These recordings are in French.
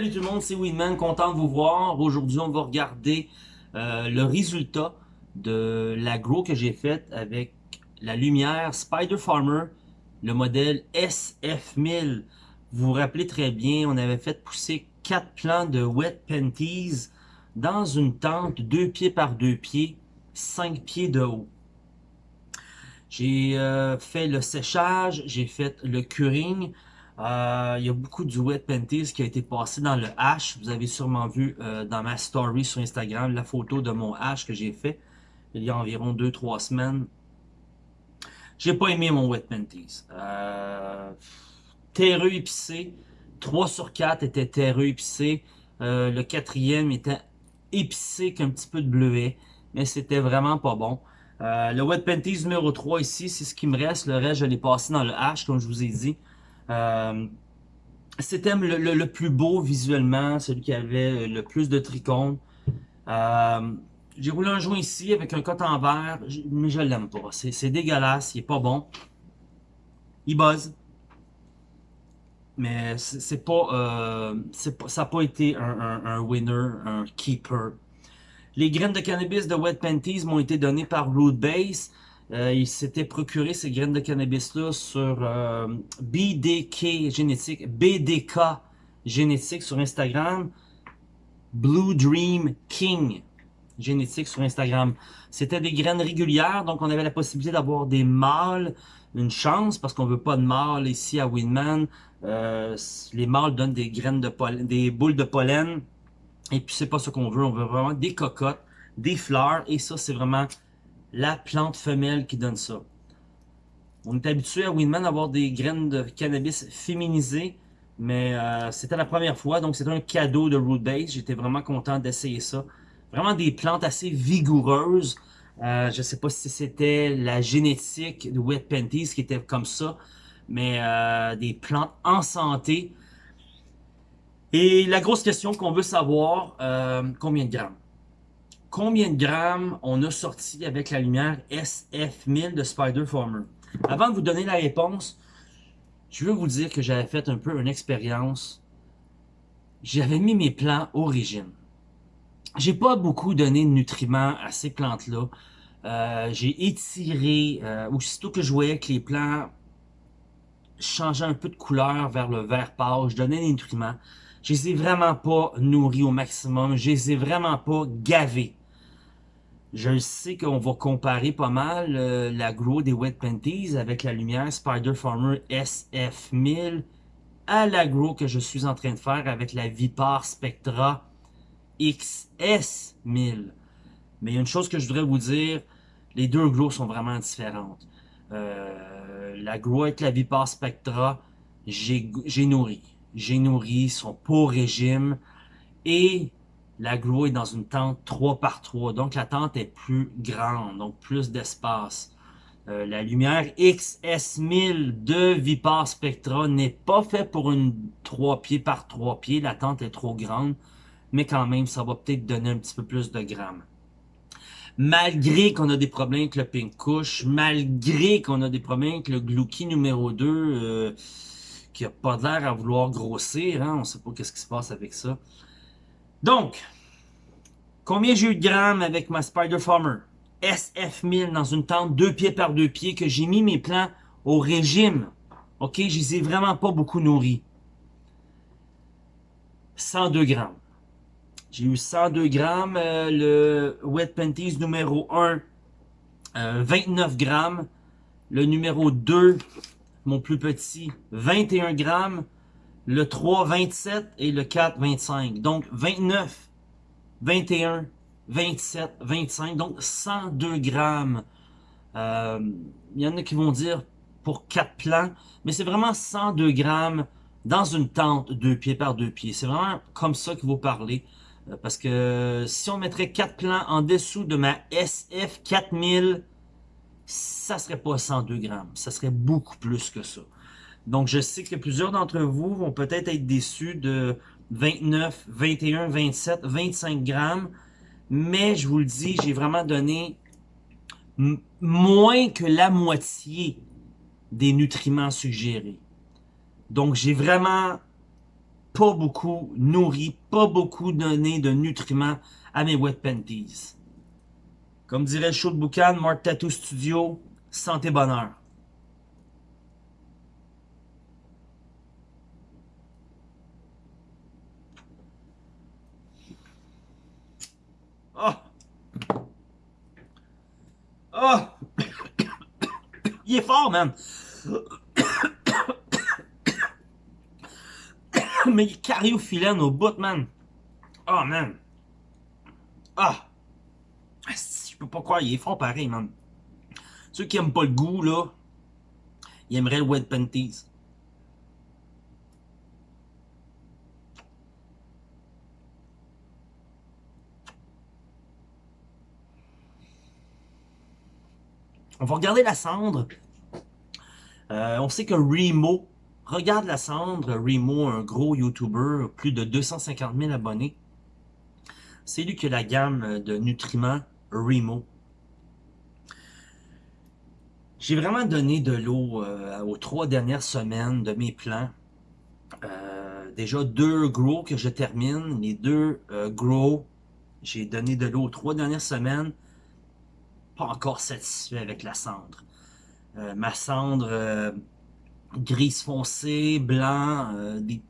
Salut tout le monde, c'est Winman, content de vous voir. Aujourd'hui, on va regarder euh, le résultat de l'agro que j'ai fait avec la lumière Spider Farmer, le modèle SF1000. Vous vous rappelez très bien, on avait fait pousser quatre plants de Wet Panties dans une tente 2 pieds par 2 pieds, 5 pieds de haut. J'ai euh, fait le séchage, j'ai fait le curing, euh, il y a beaucoup du wet panties qui a été passé dans le hash. Vous avez sûrement vu euh, dans ma story sur Instagram la photo de mon hash que j'ai fait il y a environ 2-3 semaines. J'ai pas aimé mon wet panties. Euh, terreux épicé. 3 sur 4 était terreux épicé. Euh, le quatrième était épicé qu'un petit peu de bleuet. Mais c'était vraiment pas bon. le wet panties numéro 3 ici, c'est ce qui me reste. Le reste, je l'ai passé dans le hash, comme je vous ai dit. Euh, c'était le, plus beau visuellement, celui qui avait le plus de trichomes. Euh, j'ai roulé un joint ici avec un coton verre, mais je l'aime pas. C'est dégueulasse, il est pas bon. Il buzz. Mais c'est pas, euh, pas, ça n'a pas été un, un, winner, un keeper. Les graines de cannabis de Wet Panties m'ont été données par Root Base. Euh, il s'était procuré ces graines de cannabis-là sur euh, BDK génétique, BDK génétique sur Instagram, Blue Dream King génétique sur Instagram. C'était des graines régulières, donc on avait la possibilité d'avoir des mâles, une chance, parce qu'on veut pas de mâles ici à Winman. Euh, les mâles donnent des graines de pollen, des boules de pollen, et puis c'est pas ce qu'on veut, on veut vraiment des cocottes, des fleurs, et ça c'est vraiment la plante femelle qui donne ça. On est habitué à Winman à avoir des graines de cannabis féminisées, mais euh, c'était la première fois, donc c'était un cadeau de Root Base. J'étais vraiment content d'essayer ça. Vraiment des plantes assez vigoureuses. Euh, je ne sais pas si c'était la génétique de Wet Panties qui était comme ça, mais euh, des plantes en santé. Et la grosse question qu'on veut savoir, combien de grammes? Combien de grammes on a sorti avec la lumière SF1000 de Spider Farmer. Avant de vous donner la réponse, je veux vous dire que j'avais fait un peu une expérience. J'avais mis mes plants origine. J'ai pas beaucoup donné de nutriments à ces plantes-là. Euh, j'ai étiré, euh, aussitôt que je voyais que les plants changeaient un peu de couleur vers le vert pâle, je donnais des nutriments. Je les ai vraiment pas nourris au maximum, je les ai vraiment pas gavés. Je sais qu'on va comparer pas mal euh, la grow des Wet Panties avec la lumière Spider Farmer SF1000 à la grow que je suis en train de faire avec la Vipar Spectra XS1000. Mais il y a une chose que je voudrais vous dire, les deux grows sont vraiment différentes. Euh, la grow avec la Vipar Spectra, j'ai nourri. J'ai nourri, son pas régime. Et la grow est dans une tente 3 par 3 donc la tente est plus grande, donc plus d'espace. Euh, la lumière XS1000 de Vipar Spectra n'est pas fait pour une 3 pieds par 3 pieds, la tente est trop grande, mais quand même, ça va peut-être donner un petit peu plus de grammes. Malgré qu'on a des problèmes avec le Pink malgré qu'on a des problèmes avec le Glouki numéro 2, euh, qui a pas l'air à vouloir grossir, hein, on sait pas qu'est-ce qui se passe avec ça. Donc, combien j'ai eu de grammes avec ma Spider Farmer? SF1000 dans une tente 2 pieds par 2 pieds que j'ai mis mes plants au régime. Ok, je les ai vraiment pas beaucoup nourris. 102 grammes. J'ai eu 102 grammes. Euh, le Wet Panties numéro 1, 29 euh, grammes. Le numéro 2, mon plus petit, 21 grammes le 3, 27 et le 4, 25. Donc 29, 21, 27, 25, donc 102 grammes. Euh, il y en a qui vont dire pour 4 plants, mais c'est vraiment 102 grammes dans une tente 2 pieds par 2 pieds. C'est vraiment comme ça qu'il faut parler. Euh, parce que si on mettrait 4 plants en dessous de ma SF 4000, ça serait pas 102 grammes. Ça serait beaucoup plus que ça. Donc, je sais que plusieurs d'entre vous vont peut-être être déçus de 29, 21, 27, 25 grammes. Mais je vous le dis, j'ai vraiment donné moins que la moitié des nutriments suggérés. Donc, j'ai vraiment pas beaucoup nourri, pas beaucoup donné de nutriments à mes wet panties. Comme dirait le show de boucan, Mark Tattoo Studio, santé bonheur. Oh! Oh! Il est fort, man! Mais il est cariophyllène au bout, man! Oh, man! Ah! Je peux pas croire, il est fort pareil, man. Ceux qui aiment pas le goût, là, ils aimeraient le wet panties. On va regarder la cendre. Euh, on sait que Remo, regarde la cendre, Remo, un gros YouTuber, plus de 250 000 abonnés. C'est lui qui a la gamme de nutriments Remo. J'ai vraiment donné de l'eau euh, aux trois dernières semaines de mes plants. Euh, déjà deux grow que je termine. Les deux grow, j'ai donné de l'eau aux trois dernières semaines encore satisfait avec la cendre. Euh, ma cendre euh, grise foncé, blanc, euh, des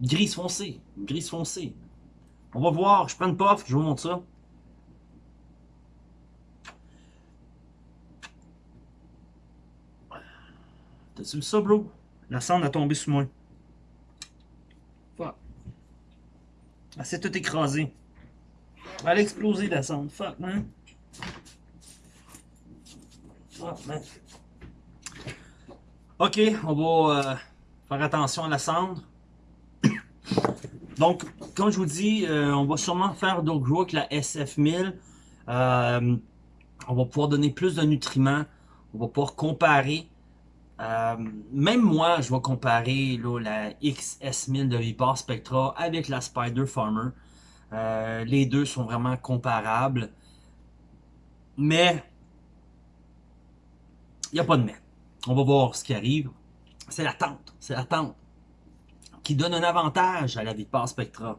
grise foncé, grise foncé. On va voir, je prends une puff, je vous montre ça. T'as-tu vu ça, bro? La cendre a tombé sous moi. Fuck. Elle s'est tout écrasée. Elle a explosé la cendre. Fuck, man. Ok, on va euh, faire attention à la cendre. Donc, comme je vous dis, euh, on va sûrement faire d'autres grow avec la SF1000. Euh, on va pouvoir donner plus de nutriments. On va pouvoir comparer. même moi, je vais comparer la XS1000 de Vipar Spectra avec la Spider Farmer. les deux sont vraiment comparables. Mais il n'y a pas de mais. On va voir ce qui arrive. C'est la tente. C'est la tente qui donne un avantage à la Vipar Spectra.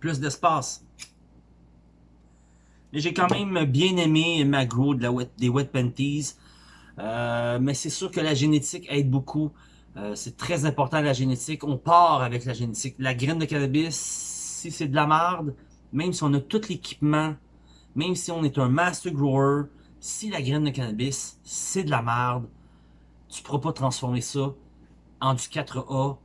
Plus d'espace. Mais j'ai quand même bien aimé ma grow de la des Wet Panties. Euh, mais c'est sûr que la génétique aide beaucoup. Euh, c'est très important la génétique. On part avec la génétique. La graine de cannabis, si c'est de la merde, même si on a tout l'équipement, même si on est un master grower, si la graine de cannabis, c'est de la merde, tu ne pourras pas transformer ça en du 4A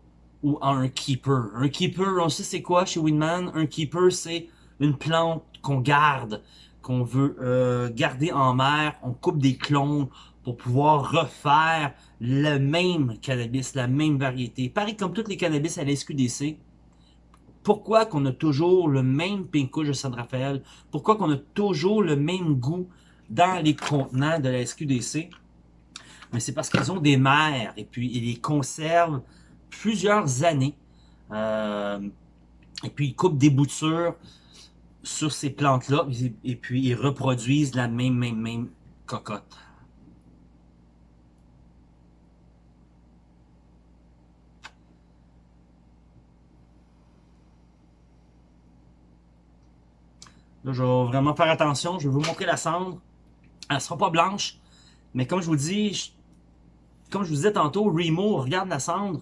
ou en un keeper. Un keeper, on sait c'est quoi chez Winman? Un keeper, c'est une plante qu'on garde, qu'on veut euh, garder en mer. On coupe des clones pour pouvoir refaire le même cannabis, la même variété. Pareil comme toutes les cannabis à la SQDC. Pourquoi qu'on a toujours le même pinko de San Rafael? Pourquoi qu'on a toujours le même goût dans les contenants de la SQDC. Mais c'est parce qu'ils ont des mers et puis ils les conservent plusieurs années. Euh, et puis ils coupent des boutures sur ces plantes-là et puis ils reproduisent la même, même, même cocotte. Là, je vais vraiment faire attention. Je vais vous montrer la cendre. Elle sera pas blanche, mais comme je vous dis, comme je vous disais tantôt, Remo regarde la cendre.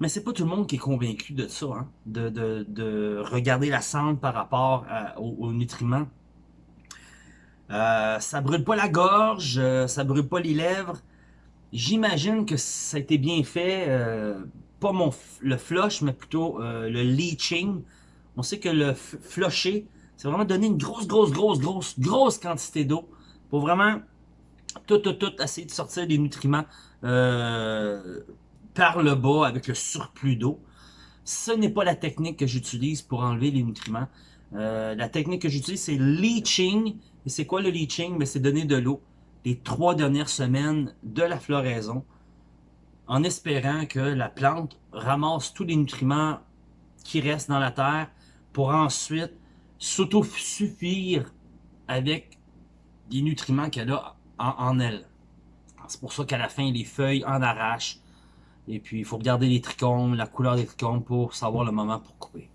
Mais c'est pas tout le monde qui est convaincu de ça, hein, de, regarder la cendre par rapport aux, nutriments. Euh, ça brûle pas la gorge, euh, ça brûle pas les lèvres. J'imagine que ça a été bien fait, euh, pas mon le flush, mais plutôt le leaching. On sait que le flusher, c'est vraiment donner une grosse, grosse, grosse, grosse, grosse quantité d'eau pour vraiment tout, tout, tout essayer de sortir les nutriments euh, par le bas avec le surplus d'eau. Ce n'est pas la technique que j'utilise pour enlever les nutriments. Euh, la technique que j'utilise, c'est leaching. Et c'est quoi le leaching? Ben, c'est donner de l'eau les trois dernières semaines de la floraison en espérant que la plante ramasse tous les nutriments qui restent dans la terre pour ensuite s'auto-suffire avec des nutriments qu'elle a en, elle. C'est pour ça qu'à la fin, les feuilles en arrachent. Et puis, il faut regarder les trichomes, la couleur des trichomes pour savoir le moment pour couper.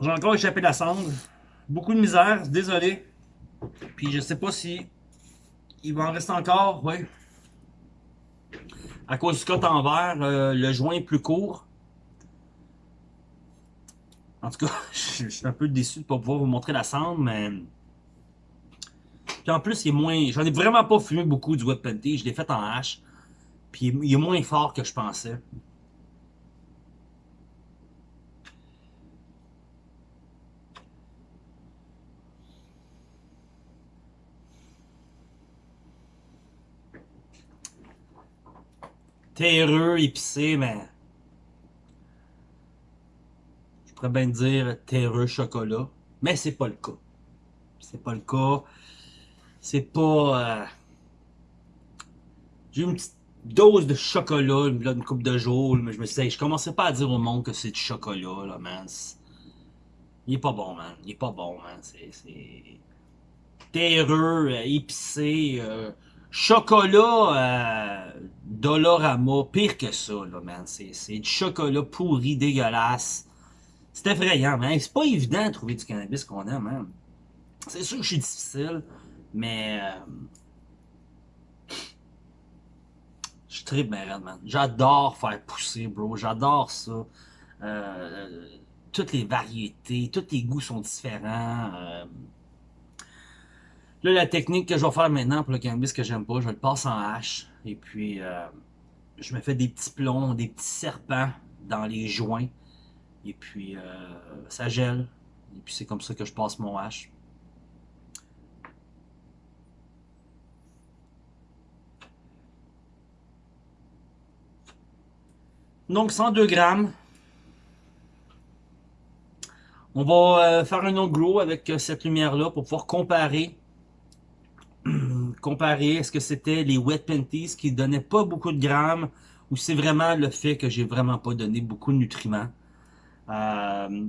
J'ai encore échappé la cendre. Beaucoup de misère, désolé. Puis je sais pas si il va en rester encore, oui. À cause du cote en euh, le joint est plus court. En tout cas, je suis un peu déçu de ne pas pouvoir vous montrer la cendre, mais... Puis en plus, il est moins... J'en ai vraiment pas fumé beaucoup du wet painting. Je l'ai fait en hache. Puis il est moins fort que je pensais. Terreux, épicé, mais... Je pourrais bien dire terreux chocolat, mais c'est pas le cas. C'est pas le cas. C'est pas... Euh, j'ai une petite dose de chocolat, une coupe de jours, mais je me suis je commençais pas à dire au monde que c'est du chocolat, là, man. Il est pas bon, man. Il est pas bon, man. C'est... Terreux, euh, épicé, euh, Chocolat euh, Dolorama, pire que ça, là, man. C'est du chocolat pourri, dégueulasse. C'est effrayant, man. C'est pas évident de trouver du cannabis qu'on aime, man. C'est sûr que je suis difficile, mais... Euh, je tripe bien man. J'adore faire pousser, bro. J'adore ça. Euh, toutes les variétés, tous les goûts sont différents. La technique que je vais faire maintenant pour le cannabis que j'aime pas, je le passe en hache. Et puis, euh, je me fais des petits plombs, des petits serpents dans les joints. Et puis, euh, ça gèle. Et puis, c'est comme ça que je passe mon hache. Donc, 102 grammes. On va euh, faire un autre avec cette lumière-là pour pouvoir comparer comparer, est-ce que c'était les wet panties qui donnaient pas beaucoup de grammes ou c'est vraiment le fait que j'ai vraiment pas donné beaucoup de nutriments? Euh,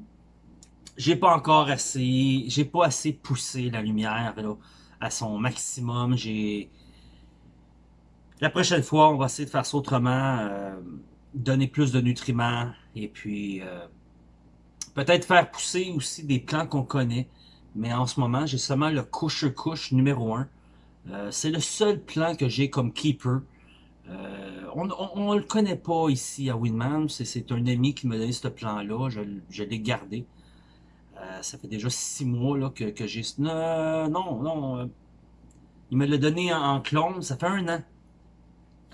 j'ai pas encore assez, j'ai pas assez poussé la lumière à son maximum. J'ai La prochaine fois, on va essayer de faire ça autrement, euh, donner plus de nutriments et puis euh, peut-être faire pousser aussi des plants qu'on connaît. Mais en ce moment, j'ai seulement le couche-couche numéro 1 euh, c'est le seul plan que j'ai comme keeper. Euh, on ne le connaît pas ici à Winman. C'est un ami qui m'a donné ce plan-là. Je, l'ai gardé. Euh, ça fait déjà six mois là, que, j'ai... non, non. il me l'a donné en, clone. Ça fait un an.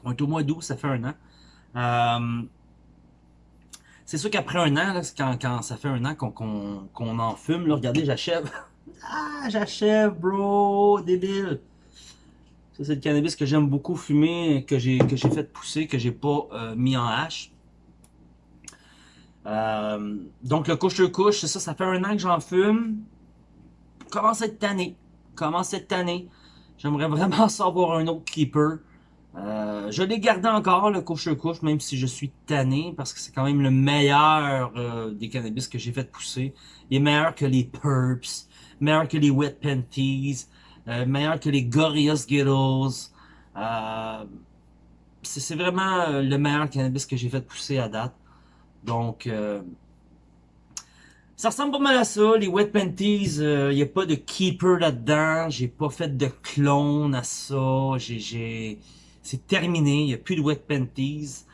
On est au mois d'août, ça fait un an. c'est sûr qu'après un an, quand, ça fait un an qu'on en fume, regardez, j'achève. ah, j'achève, bro, débile. Ça, c'est le cannabis que j'aime beaucoup fumer, que j'ai fait pousser, que j'ai pas euh, mis en hache. Euh, donc, le couche-couche, c'est ça, ça fait un an que j'en fume. Être tanné. Commence à être tanné. J'aimerais vraiment savoir un autre keeper. Euh, je l'ai gardé encore, le couche-couche, même si je suis tanné, parce que c'est quand même le meilleur des cannabis que j'ai fait pousser. Il est meilleur que les Purps, meilleur que les Wet Panties, euh, meilleur que les Gorillaz Skittles. Euh, c'est vraiment euh, le meilleur cannabis que j'ai fait pousser à date. Donc, ça ressemble pas mal à ça. Les Wet Panties, il n'y a pas de keeper là-dedans. J'ai pas fait de clone à ça. J'ai, C'est terminé. Il n'y a plus de Wet Panties.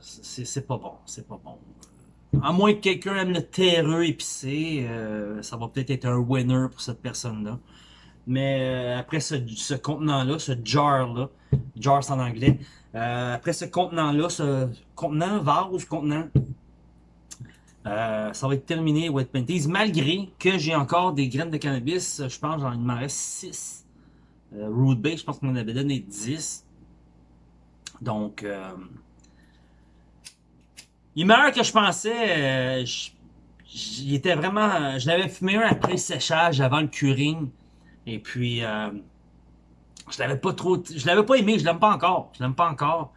c'est pas bon. C'est pas bon. À moins que quelqu'un aime le terreux épicé, euh, ça va peut-être être un winner pour cette personne-là. Mais euh, après ce, contenant-là, ce jar-là, jar en anglais, euh, après ce contenant-là, ce contenant, vase, contenant, ça va être terminé Wet Panties, malgré que j'ai encore des graines de cannabis, je pense qu'il m'en reste 6. Root Base, je pense qu'on en avait donné 10. Donc, il est meilleur que je pensais. Euh, il était vraiment... Je l'avais fumé un après le séchage, avant le curing. Et puis... Euh, je l'avais pas trop... Je l'avais pas aimé, je l'aime pas encore. Je l'aime pas encore.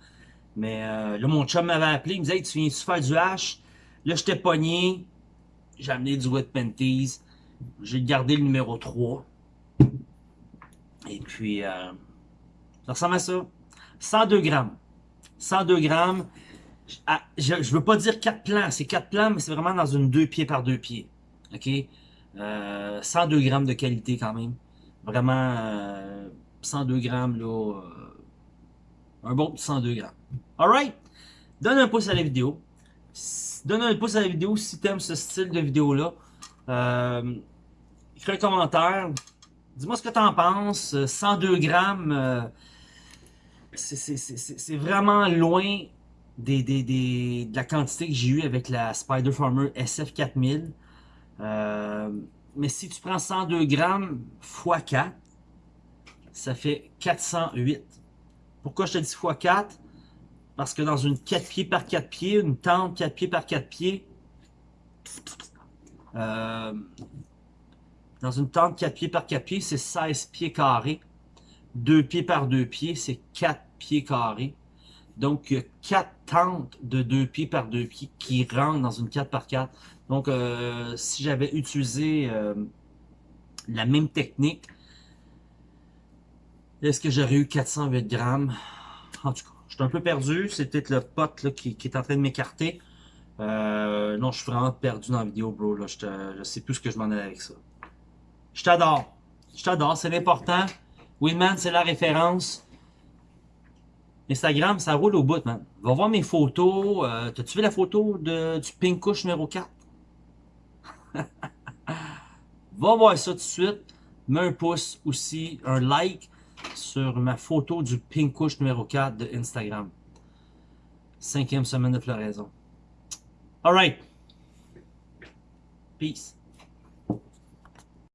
Mais euh, là, mon chum m'avait appelé, il me disait tu viens-tu faire du hash? Là, j'étais pogné. J'ai amené du Wet Panties. J'ai gardé le numéro 3. Et puis, euh, ça ressemble à ça. 102 grammes. 102 grammes. Ah, je ne veux pas dire 4 plans. C'est 4 plans, mais c'est vraiment dans une 2 pieds par 2 pieds. OK? 102 euh, grammes de qualité quand même. Vraiment, 102 grammes, là. un bon 102 grammes. Alright? Donne un pouce à la vidéo. Donne un pouce à la vidéo si tu aimes ce style de vidéo-là. Euh, écris un commentaire. Dis-moi ce que tu en penses. 102 grammes, euh, c'est vraiment loin des, de la quantité que j'ai eu avec la Spider Farmer SF4000. Euh, mais si tu prends 102 grammes x 4, ça fait 408. Pourquoi je te dis x 4? Parce que dans une 4 pieds par 4 pieds, une tente 4 pieds par 4 pieds, euh, dans une tente 4 pieds par 4 pieds, c'est 16 pieds carrés. 2 pieds par 2 pieds, c'est 4 pieds carrés. Donc, il y a 4 tentes de 2 pieds par 2 pieds qui rentrent dans une 4 par 4. Donc, euh, si j'avais utilisé euh, la même technique, est-ce que j'aurais eu 408 grammes? En tout cas, je suis un peu perdu. C'est peut-être le pote qui, est en train de m'écarter. Euh, non, je suis vraiment perdu dans la vidéo, bro. Là. Je, ne sais plus ce que je m'en ai avec ça. Je t'adore. Je t'adore, c'est l'important. Winman, c'est la référence. Instagram, ça roule au bout, man. Va voir mes photos. Euh, T'as-tu vu la photo de, du Pink Couche numéro 4? Va voir ça tout de suite. Mets un pouce aussi, un like sur ma photo du Pink Couche numéro 4 de Instagram. Cinquième semaine de floraison. Alright. Peace.